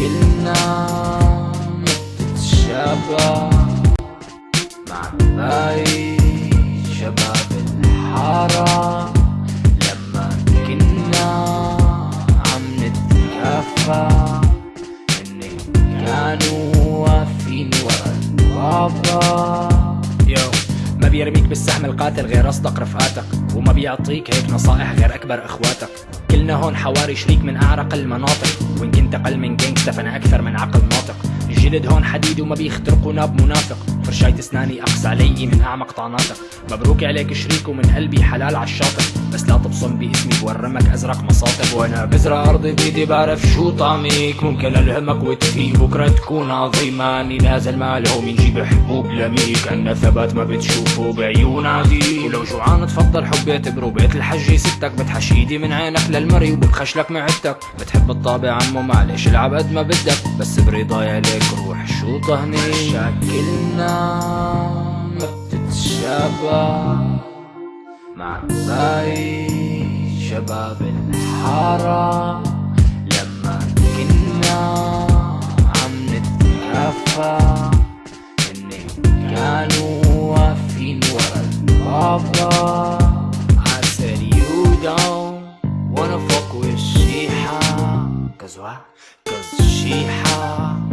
كلنا نتشابه مع باقي شباب الحارة. لما كنا عم نتكافى إن كانوا واقفين ورا البابا. بيرميك بالسهم القاتل غير أصدق رفقاتك وما بيعطيك هيك نصائح غير أكبر إخواتك. كلنا هون حواري شريك من أعرق المناطق وإن كنت أقل من جانجستا فأنا أكثر من عقل ناطق. الجلد هون حديد وما بيخترقوا ناب منافق. فرشاية اسناني أقصى علي من اعمق طعناتك مبروك عليك شريك ومن قلبي حلال عالشاطئ بس لا تبصم باسمي بورمك أزرق مصاطب. وأنا بزرع ارضي بايدي بعرف شو طعميك. ممكن ألهمك وتفيق بكرة تكون عظيمة. أني نازل مالهم يجيب حبوب لميك. عنا ثبات ما بتشوفه بعيون عديد ولو جوعان تفضل حب اعتبره بيت الحجي ستك بتحش إيدي من عينك للمري. وبتخشلك معدتك بتحب الطابع عمو معلش العب قد ما بدك. بس برضاي عليك روح شو طهني. شكلنا ما بتتشابه مع باقي شباب الحارة. لما كنا عم نتكافى إني كانوا واقفين ورا البابا I said you don't wanna fuck with Shiha Cause why? Cause Shiha